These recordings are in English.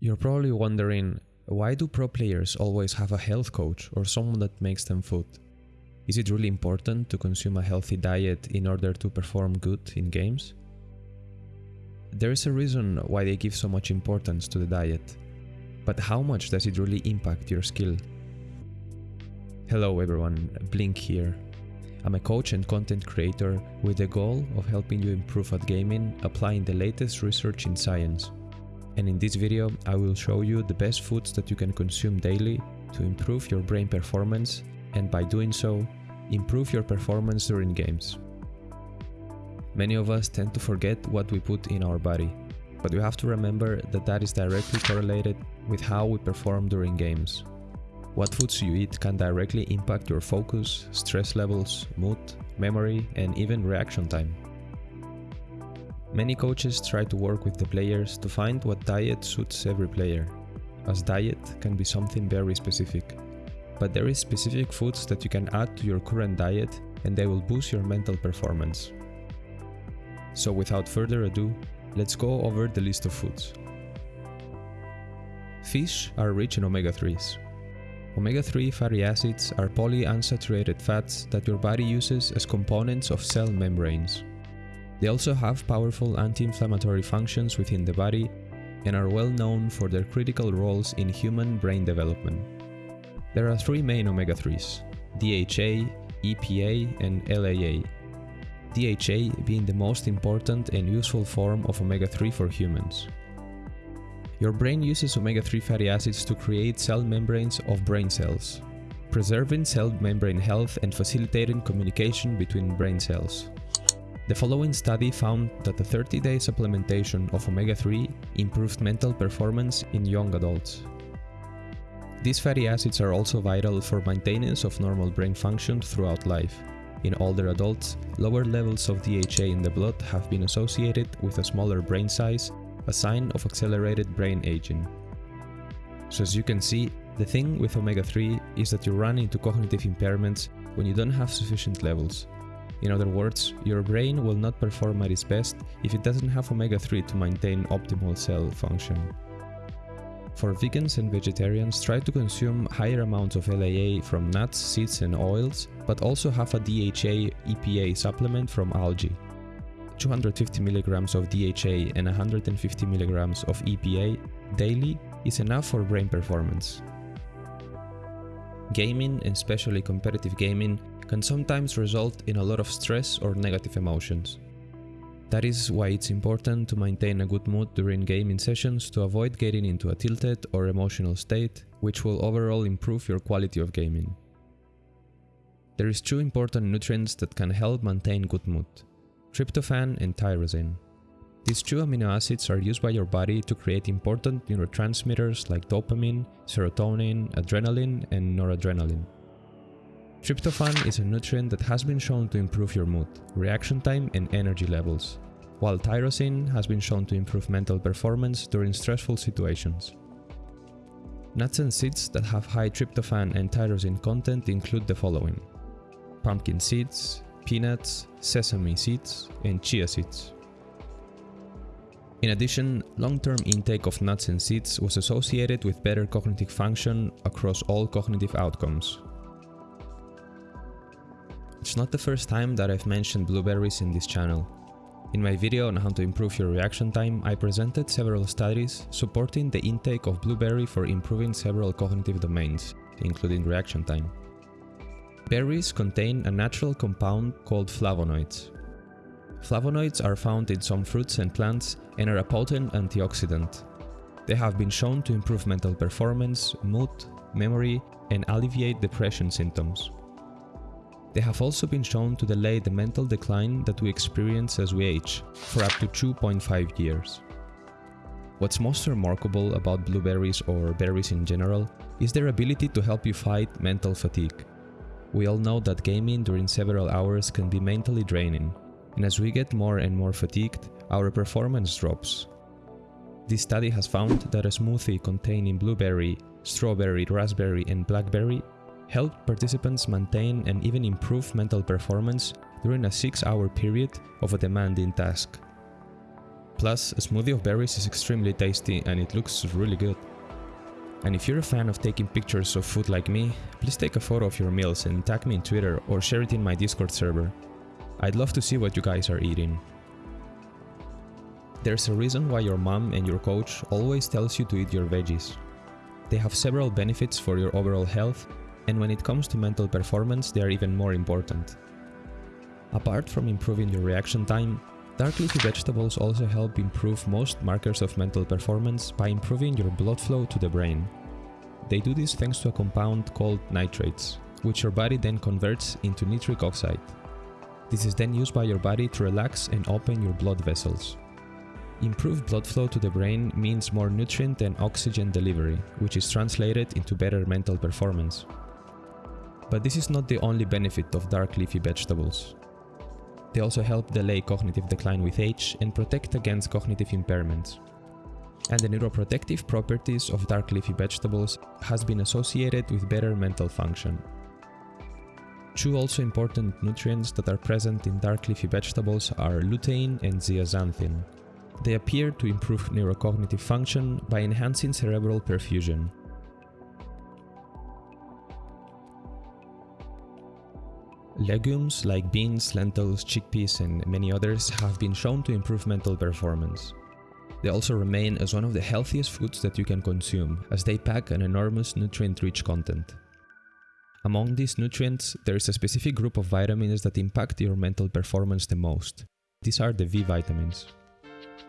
You're probably wondering, why do pro players always have a health coach or someone that makes them food? Is it really important to consume a healthy diet in order to perform good in games? There is a reason why they give so much importance to the diet. But how much does it really impact your skill? Hello everyone, Blink here. I'm a coach and content creator with the goal of helping you improve at gaming applying the latest research in science and in this video I will show you the best foods that you can consume daily to improve your brain performance and by doing so, improve your performance during games. Many of us tend to forget what we put in our body, but you have to remember that that is directly correlated with how we perform during games. What foods you eat can directly impact your focus, stress levels, mood, memory and even reaction time. Many coaches try to work with the players to find what diet suits every player, as diet can be something very specific. But there is specific foods that you can add to your current diet and they will boost your mental performance. So without further ado, let's go over the list of foods. Fish are rich in omega-3s. Omega-3 fatty acids are polyunsaturated fats that your body uses as components of cell membranes. They also have powerful anti-inflammatory functions within the body and are well known for their critical roles in human brain development. There are three main omega-3s, DHA, EPA and LAA. DHA being the most important and useful form of omega-3 for humans. Your brain uses omega-3 fatty acids to create cell membranes of brain cells, preserving cell membrane health and facilitating communication between brain cells. The following study found that a 30-day supplementation of omega-3 improved mental performance in young adults. These fatty acids are also vital for maintenance of normal brain function throughout life. In older adults, lower levels of DHA in the blood have been associated with a smaller brain size, a sign of accelerated brain aging. So as you can see, the thing with omega-3 is that you run into cognitive impairments when you don't have sufficient levels, in other words, your brain will not perform at its best if it doesn't have omega-3 to maintain optimal cell function. For vegans and vegetarians, try to consume higher amounts of LAA from nuts, seeds and oils, but also have a DHA EPA supplement from algae. 250 mg of DHA and 150 mg of EPA daily is enough for brain performance. Gaming, and especially competitive gaming, can sometimes result in a lot of stress or negative emotions. That is why it's important to maintain a good mood during gaming sessions to avoid getting into a tilted or emotional state, which will overall improve your quality of gaming. There is two important nutrients that can help maintain good mood, tryptophan and tyrosine. These two amino acids are used by your body to create important neurotransmitters like dopamine, serotonin, adrenaline and noradrenaline. Tryptophan is a nutrient that has been shown to improve your mood, reaction time and energy levels, while tyrosine has been shown to improve mental performance during stressful situations. Nuts and seeds that have high tryptophan and tyrosine content include the following. Pumpkin seeds, peanuts, sesame seeds, and chia seeds. In addition, long-term intake of nuts and seeds was associated with better cognitive function across all cognitive outcomes, it's not the first time that I've mentioned blueberries in this channel. In my video on how to improve your reaction time, I presented several studies supporting the intake of blueberry for improving several cognitive domains, including reaction time. Berries contain a natural compound called flavonoids. Flavonoids are found in some fruits and plants and are a potent antioxidant. They have been shown to improve mental performance, mood, memory, and alleviate depression symptoms. They have also been shown to delay the mental decline that we experience as we age, for up to 2.5 years. What's most remarkable about blueberries or berries in general is their ability to help you fight mental fatigue. We all know that gaming during several hours can be mentally draining, and as we get more and more fatigued, our performance drops. This study has found that a smoothie containing blueberry, strawberry, raspberry and blackberry helped participants maintain and even improve mental performance during a 6-hour period of a demanding task. Plus, a smoothie of berries is extremely tasty and it looks really good. And if you're a fan of taking pictures of food like me, please take a photo of your meals and tag me in Twitter or share it in my Discord server. I'd love to see what you guys are eating. There's a reason why your mom and your coach always tells you to eat your veggies. They have several benefits for your overall health, and when it comes to mental performance, they are even more important. Apart from improving your reaction time, dark leafy vegetables also help improve most markers of mental performance by improving your blood flow to the brain. They do this thanks to a compound called nitrates, which your body then converts into nitric oxide. This is then used by your body to relax and open your blood vessels. Improved blood flow to the brain means more nutrient and oxygen delivery, which is translated into better mental performance. But this is not the only benefit of dark leafy vegetables. They also help delay cognitive decline with age and protect against cognitive impairments. And the neuroprotective properties of dark leafy vegetables has been associated with better mental function. Two also important nutrients that are present in dark leafy vegetables are lutein and zeaxanthin. They appear to improve neurocognitive function by enhancing cerebral perfusion. Legumes like beans, lentils, chickpeas and many others have been shown to improve mental performance. They also remain as one of the healthiest foods that you can consume, as they pack an enormous nutrient-rich content. Among these nutrients, there is a specific group of vitamins that impact your mental performance the most. These are the B vitamins.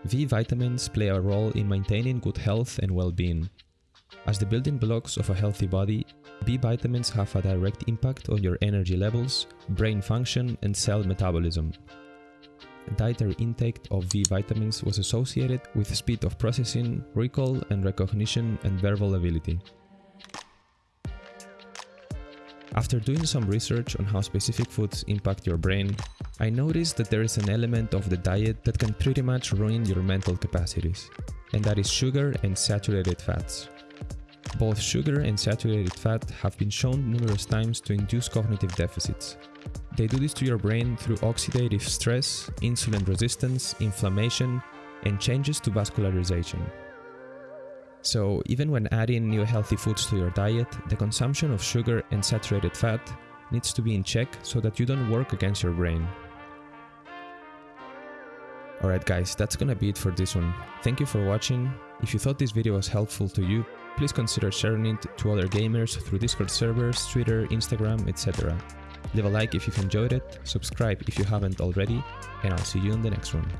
B vitamins play a role in maintaining good health and well-being. As the building blocks of a healthy body, B vitamins have a direct impact on your energy levels, brain function and cell metabolism. Dietary intake of B vitamins was associated with speed of processing, recall and recognition and verbal ability. After doing some research on how specific foods impact your brain, I noticed that there is an element of the diet that can pretty much ruin your mental capacities, and that is sugar and saturated fats. Both sugar and saturated fat have been shown numerous times to induce cognitive deficits. They do this to your brain through oxidative stress, insulin resistance, inflammation, and changes to vascularization. So even when adding new healthy foods to your diet, the consumption of sugar and saturated fat needs to be in check so that you don't work against your brain. Alright guys, that's gonna be it for this one. Thank you for watching. If you thought this video was helpful to you, please consider sharing it to other gamers through Discord servers, Twitter, Instagram, etc. Leave a like if you've enjoyed it, subscribe if you haven't already, and I'll see you in the next one.